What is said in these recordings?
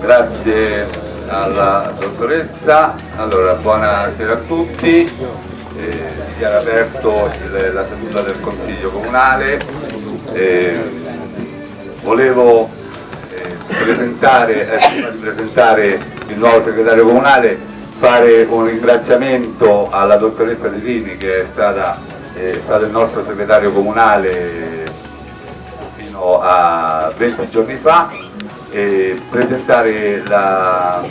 Grazie alla dottoressa, allora buonasera a tutti, eh, dichiaro aperto il, la seduta del Consiglio Comunale, eh, volevo eh, presentare, eh, presentare il nuovo segretario comunale, fare un ringraziamento alla dottoressa De Vini che è stata, è stato il nostro segretario comunale fino a 20 giorni fa e presentare la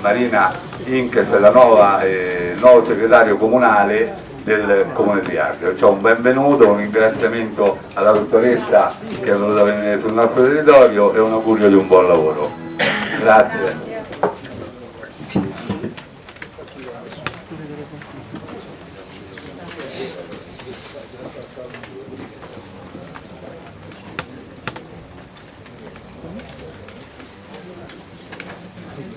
Marina Inkes, la nuova, eh, nuovo segretario comunale del Comune di Ardea. Cioè un benvenuto, un ringraziamento alla dottoressa che è venuta a venire sul nostro territorio e un augurio di un buon lavoro. Grazie.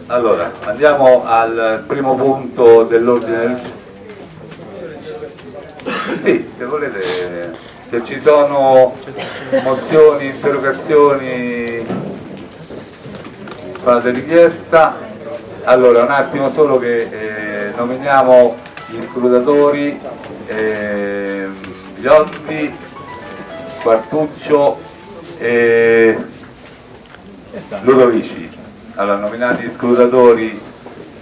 Allora, andiamo al primo punto dell'ordine del Sì, se volete, se ci sono mozioni, interrogazioni, fate richiesta. Allora, un attimo solo che eh, nominiamo gli scrutatori, eh, Gliotti, Quartuccio e Ludovici allora, nominati scrutatori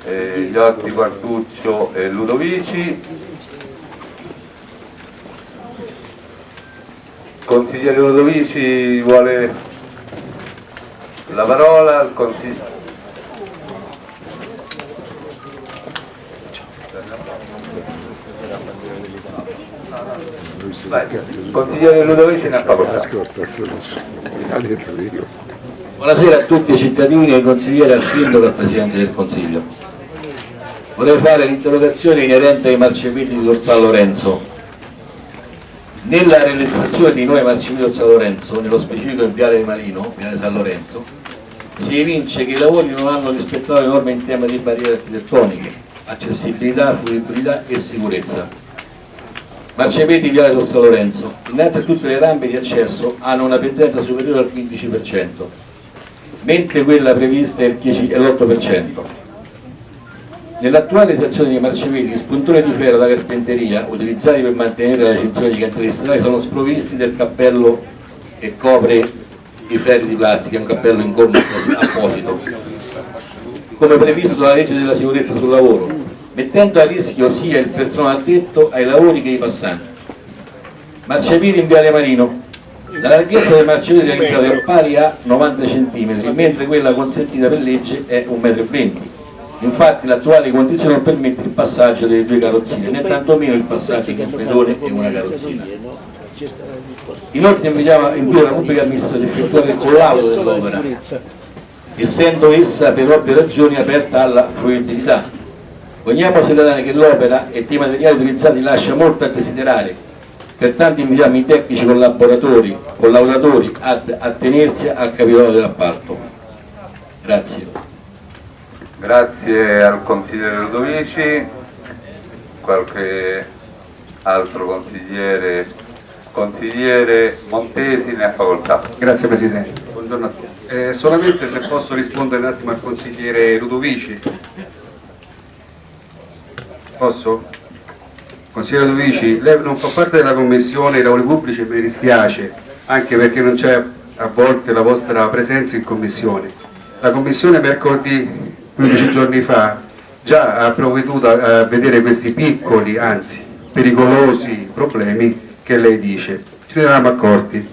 eh, Gliotti, Quartuccio e Ludovici. Consigliere Ludovici vuole la parola? Consigliere Vai, consigliere Ludovici ne ha facoltà. Ascolta, ha detto io. Buonasera a tutti i cittadini, ai consiglieri, al sindaco e al Presidente del Consiglio. Vorrei fare l'interrogazione inerente ai marciapiedi di San Lorenzo. Nella realizzazione di nuovi marciapiedi di San Lorenzo, nello specifico in Viale Marino, Viale San Lorenzo, si evince che i lavori non hanno rispettato le norme in tema di barriere architettoniche, accessibilità, fruibilità e sicurezza. Marciapiedi Viale San Lorenzo. Innanzi a tutte le rampe di accesso hanno una pendenza superiore al 15%, mentre quella prevista è l'8%. Nell'attuale situazione dei marciapiedi, gli spuntoni di ferro da carpenteria utilizzati per mantenere la sezione di cantieri stradali sono sprovvisti del cappello che copre i ferri di plastica, un cappello in gomma apposito, come previsto dalla legge della sicurezza sul lavoro, mettendo a rischio sia il personale addetto ai lavori che i passanti. Marciapiedi in Viale Marino, la larghezza del marciapiede realizzato è pari a 90 cm, mentre quella consentita per legge è 1,20 m. Infatti l'attuale condizione non permette il passaggio delle due carrozzine, né tantomeno il passaggio di un pedone e una carrozzina. Inoltre invitiamo invito la pubblica amministrazione ad effettuare il collaudo dell'opera, essendo essa per ovvie ragioni aperta alla fruibilità. Vogliamo segnalare che l'opera e i materiali utilizzati lascia molto a desiderare Pertanto invitiamo i tecnici collaboratori, collaboratori a, a tenersi al capitolo dell'appalto. Grazie. Grazie al consigliere Ludovici, qualche altro consigliere, consigliere Montesi ne ha facoltà. Grazie Presidente, buongiorno a tutti. Eh, solamente se posso rispondere un attimo al consigliere Ludovici. Posso? Consigliere Ludovici, lei non fa parte della Commissione dei lavori pubblici e mi dispiace, anche perché non c'è a volte la vostra presenza in Commissione. La Commissione mercoledì 15 giorni fa già ha provveduto a vedere questi piccoli, anzi pericolosi problemi che lei dice. Ce ne eravamo accorti.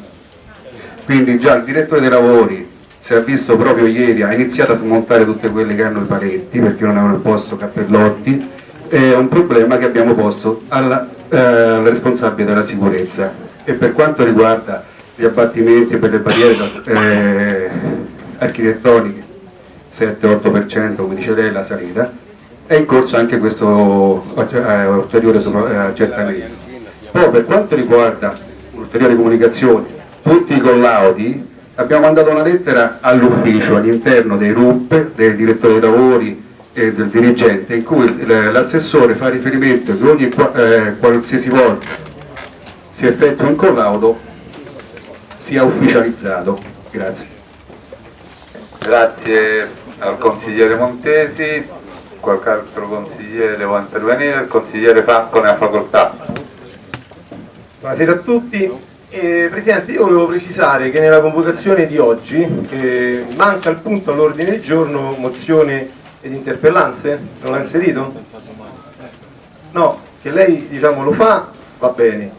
Quindi già il direttore dei lavori si è visto proprio ieri, ha iniziato a smontare tutte quelle che hanno i paletti perché non avevano posto cappellotti è un problema che abbiamo posto alla, eh, al responsabile della sicurezza. E per quanto riguarda gli abbattimenti per le barriere eh, architettoniche 7-8% come dice lei la salita è in corso anche questo eh, ulteriore eh, accertamento. Poi per quanto riguarda ulteriori comunicazioni tutti i collaudi abbiamo mandato una lettera all'ufficio all'interno dei RUP, dei direttori dei lavori e del dirigente in cui l'assessore fa riferimento che ogni eh, qualsiasi volta si effettua un collaudo sia ufficializzato. Grazie. Grazie al consigliere Montesi, qualche altro consigliere vuole intervenire, il consigliere Franco ne ha facoltà. Buonasera a tutti. Eh, Presidente, io volevo precisare che nella convocazione di oggi eh, manca il punto all'ordine del giorno mozione ed interpellanze, non l'ha inserito? No, che lei diciamo lo fa, va bene.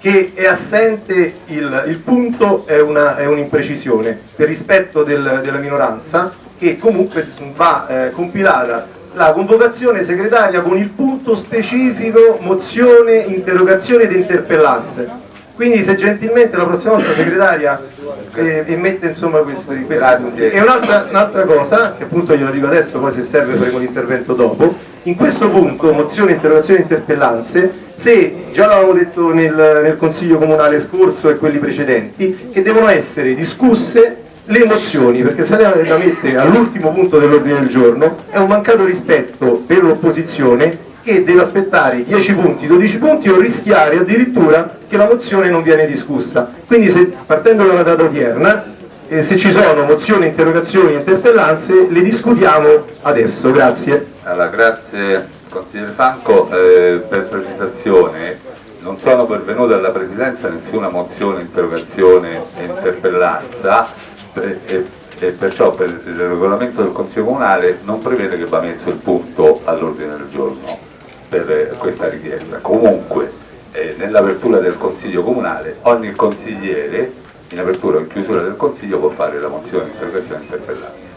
Che è assente il, il punto è un'imprecisione per rispetto del, della minoranza che comunque va eh, compilata la convocazione segretaria con il punto specifico mozione, interrogazione ed interpellanze quindi se gentilmente la prossima volta segretaria eh, mette insomma questi punti. E un'altra un cosa, che appunto glielo dico adesso, poi se serve faremo l'intervento dopo, in questo punto, mozione, interrogazione e interpellanze, se già l'avevamo detto nel, nel Consiglio Comunale scorso e quelli precedenti, che devono essere discusse le mozioni, perché se lei la mette all'ultimo punto dell'ordine del giorno è un mancato rispetto per l'opposizione che deve aspettare 10 punti, 12 punti o rischiare addirittura che la mozione non viene discussa. Quindi se, partendo dalla data odierna, eh, se ci sono mozioni, interrogazioni, interpellanze, le discutiamo adesso. Grazie. Allora, grazie consigliere Franco. Eh, per precisazione, non sono pervenute alla Presidenza nessuna mozione, interrogazione e interpellanza eh, e, e perciò per il regolamento del Consiglio Comunale non prevede che va messo il punto all'ordine del giorno per questa richiesta. Comunque eh, nell'apertura del Consiglio Comunale ogni consigliere in apertura o in chiusura del Consiglio può fare la mozione di interrogazione interpellante.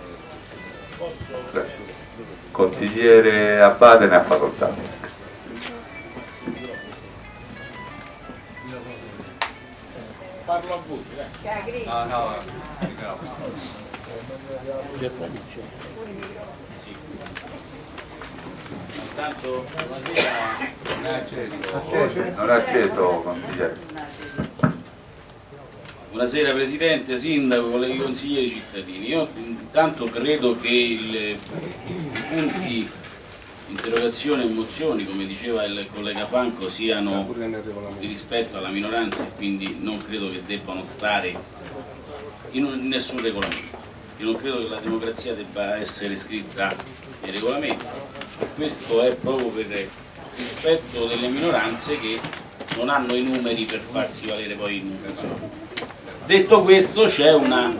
Consigliere Abbate ne ha facoltà. Parlo a voi, No, no, Intanto buonasera. Non è acceso, consigliere. Buonasera Presidente, Sindaco, colleghi consiglieri cittadini. Io intanto credo che il, i punti interrogazione e mozioni, come diceva il collega Franco, siano di rispetto alla minoranza e quindi non credo che debbano stare in, un, in nessun regolamento. Io non credo che la democrazia debba essere scritta nei regolamenti questo è proprio per rispetto delle minoranze che non hanno i numeri per farsi valere poi in un Detto questo c'è una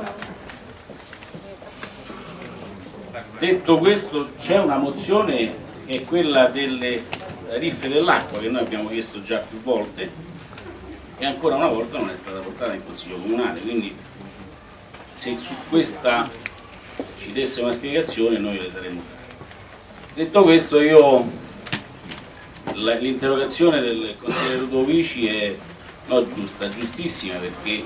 detto questo c'è una mozione che è quella delle riffe dell'acqua che noi abbiamo chiesto già più volte e ancora una volta non è stata portata in Consiglio Comunale quindi se su questa ci desse una spiegazione noi le saremmo Detto questo io l'interrogazione del consigliere Ludovici è no, giusta, giustissima perché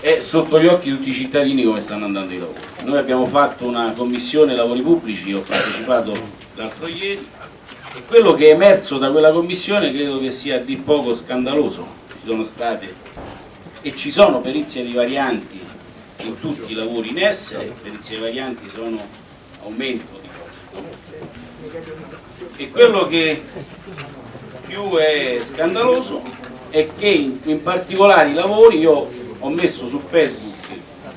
è sotto gli occhi di tutti i cittadini come stanno andando i lavori. Noi abbiamo fatto una commissione lavori pubblici, ho partecipato l'altro ieri e quello che è emerso da quella commissione credo che sia di poco scandaloso. Ci sono state e ci sono perizie di varianti in tutti i lavori in essere, perizie varianti sono aumento di costo e quello che più è scandaloso è che in, in particolare i lavori, io ho messo su Facebook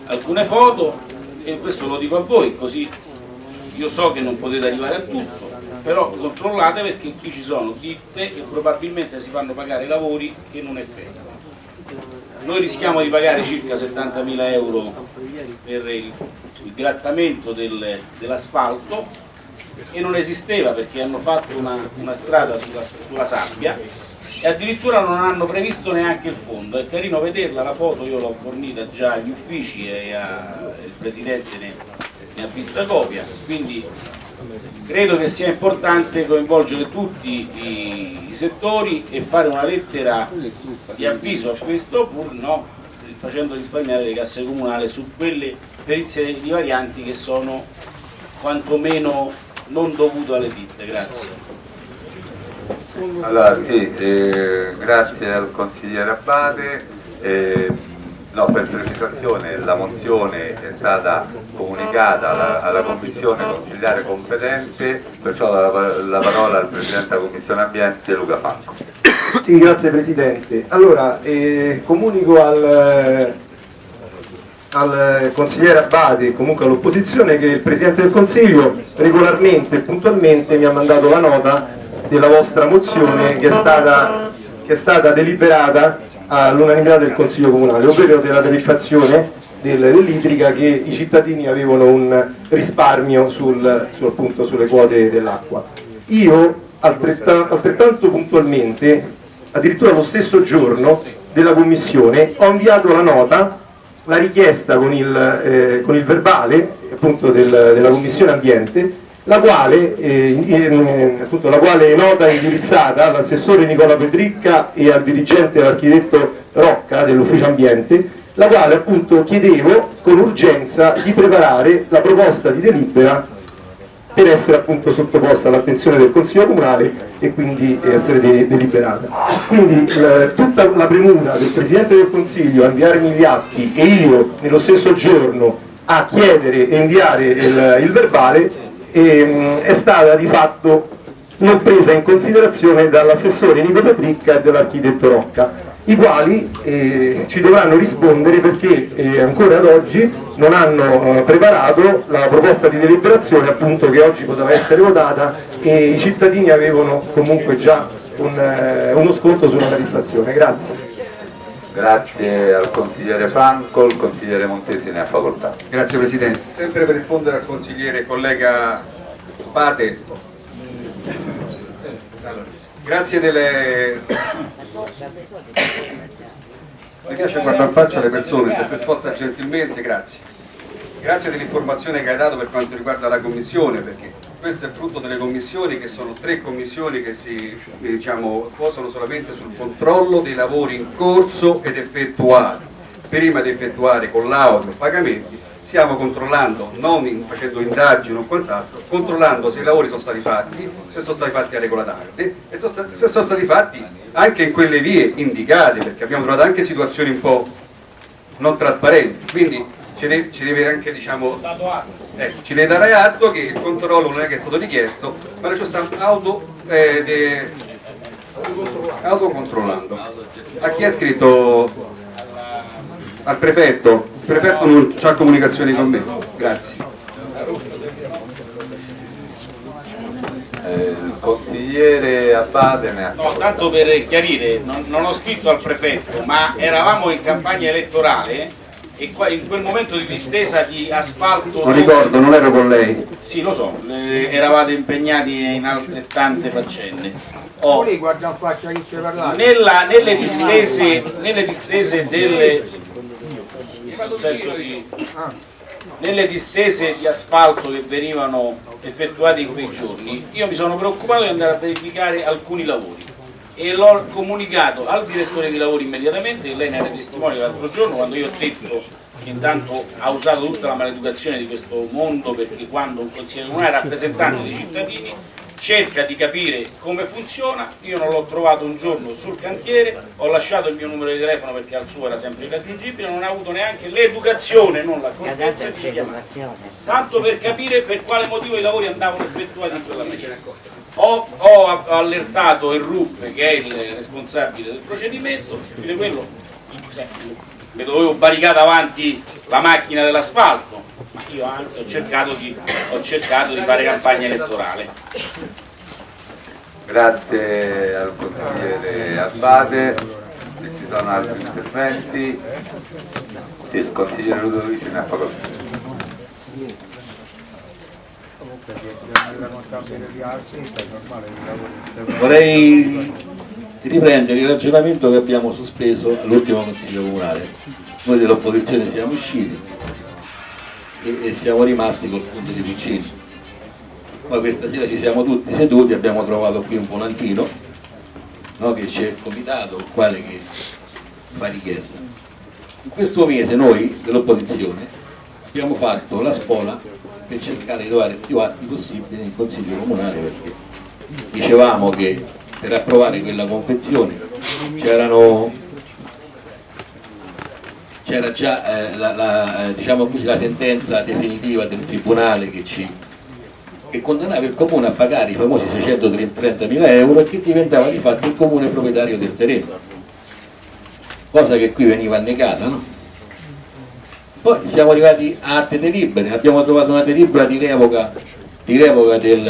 alcune foto e questo lo dico a voi, così io so che non potete arrivare a tutto, però controllate perché qui ci sono ditte che probabilmente si fanno pagare lavori che non effettuano. Noi rischiamo di pagare circa 70.000 euro per il, il grattamento del, dell'asfalto e non esisteva perché hanno fatto una, una strada sulla, sulla, sabbia e addirittura non hanno previsto neanche il fondo. È carino vederla, la foto io l'ho fornita già agli uffici e a, il Presidente ne, ne ha vista copia, quindi credo che sia importante coinvolgere tutti i, i, settori e fare una lettera di avviso a questo pur no, facendo risparmiare le casse comunali su quelle perizie di varianti che sono quantomeno non dovuto alle ditte, grazie. Allora sì, eh, grazie al consigliere Abbate. Eh, no, per precisazione la mozione è stata comunicata alla, alla commissione consigliare competente, perciò la, la, parola al Presidente della Commissione Ambiente Luca Franco. Sì, grazie Presidente. Allora, eh, comunico al, al consigliere Abbate e comunque all'opposizione che il Presidente del Consiglio regolarmente e puntualmente mi ha mandato la nota della vostra mozione che è stata, che è stata deliberata all'unanimità del Consiglio Comunale, ovvero della tariffazione del, dell'idrica che i cittadini avevano un risparmio sul, su, appunto, sulle quote dell'acqua. Io altrettanto, altrettanto puntualmente, addirittura lo stesso giorno della Commissione, ho inviato la nota la richiesta con il, eh, con il verbale appunto, del, della Commissione Ambiente, la quale, eh, in, appunto, la quale nota indirizzata all'assessore Nicola Pedricca e al dirigente l'architetto Rocca dell'Ufficio Ambiente, la quale appunto chiedevo con urgenza di preparare la proposta di delibera per essere appunto sottoposta all'attenzione del Consiglio Comunale e quindi essere de deliberata. Quindi eh, tutta la premura del Presidente del Consiglio a inviarmi gli atti e io nello stesso giorno a chiedere e inviare il, il verbale ehm, è stata di fatto non presa in considerazione dall'assessore Nico Petricca e dall'architetto Rocca i quali eh, ci dovranno rispondere perché eh, ancora ad oggi non hanno eh, preparato la proposta di deliberazione appunto che oggi poteva essere votata e i cittadini avevano comunque già un, eh, uno sconto sulla tariffazione. Grazie. Grazie al consigliere Franco, il consigliere Montesi ne ha facoltà. Grazie Presidente. Sempre per rispondere al consigliere collega Pate, grazie delle... Mi piace guardare in faccia le persone, se si sposta gentilmente, grazie. Grazie dell'informazione che hai dato per quanto riguarda la Commissione, perché questo è frutto delle commissioni che sono tre commissioni che si diciamo, posano solamente sul controllo dei lavori in corso ed effettuati. Prima di effettuare con l'auto pagamenti stiamo controllando, non facendo indagini o quant'altro, controllando se i lavori sono stati fatti, se sono stati fatti a regola d'arte e se sono stati fatti anche in quelle vie indicate, perché abbiamo trovato anche situazioni un po' non trasparenti, quindi ci deve, ci deve anche diciamo, eh, ci deve dare atto che il controllo non è che è stato richiesto, ma ci sta auto, eh, de, autocontrollando. A chi ha scritto? Al prefetto? Il prefetto non ha comunicazioni con me. Grazie. Eh, il consigliere Abbate ne ha No, tanto per chiarire, non, non ho scritto al prefetto, ma eravamo in campagna elettorale e qua, in quel momento di distesa di asfalto... Non ricordo, non ero con lei. Sì, lo so, eh, eravate impegnati in altrettante faccende. Oh, nella- nelle, distese, nelle distese delle... Nelle distese di asfalto che venivano effettuate in quei giorni, io mi sono preoccupato di andare a verificare alcuni lavori e l'ho comunicato al direttore di lavori immediatamente, e lei ne era testimone l'altro giorno quando io ho detto che intanto ha usato tutta la maleducazione di questo mondo perché quando un consigliere comunale rappresentante dei cittadini cerca di capire come funziona, io non l'ho trovato un giorno sul cantiere, ho lasciato il mio numero di telefono perché al suo era sempre irraggiungibile, non ha avuto neanche l'educazione, non la contezza di chiamare, tanto per capire per quale motivo i lavori andavano effettuati in quella maniera. Ho, ho allertato il RUP che è il responsabile del procedimento, fine quello. Beh, mi dovevo barricare davanti la macchina dell'asfalto, ma io anche ho cercato di, ho cercato di fare campagna elettorale. Grazie al consigliere Abbate, se ci sono altri interventi, il consigliere Ludovici ne ha facoltà. Vorrei riprendere il ragionamento che abbiamo sospeso all'ultimo Consiglio Comunale. Noi dell'opposizione siamo usciti e, e siamo rimasti col punto di vicino. Poi questa sera ci siamo tutti seduti, abbiamo trovato qui un volantino no, che c'è il comitato, il quale che fa richiesta. In questo mese noi dell'opposizione abbiamo fatto la spola per cercare di trovare più atti possibili nel Consiglio Comunale perché dicevamo che per approvare quella convenzione c'erano c'era già eh, la, la, eh, diciamo così, la sentenza definitiva del Tribunale che, ci, che condannava il Comune a pagare i famosi 630 mila euro e che diventava di fatto il Comune proprietario del terreno cosa che qui veniva negata no? Poi siamo arrivati a altre delibere, abbiamo trovato una delibera di revoca, di revoca del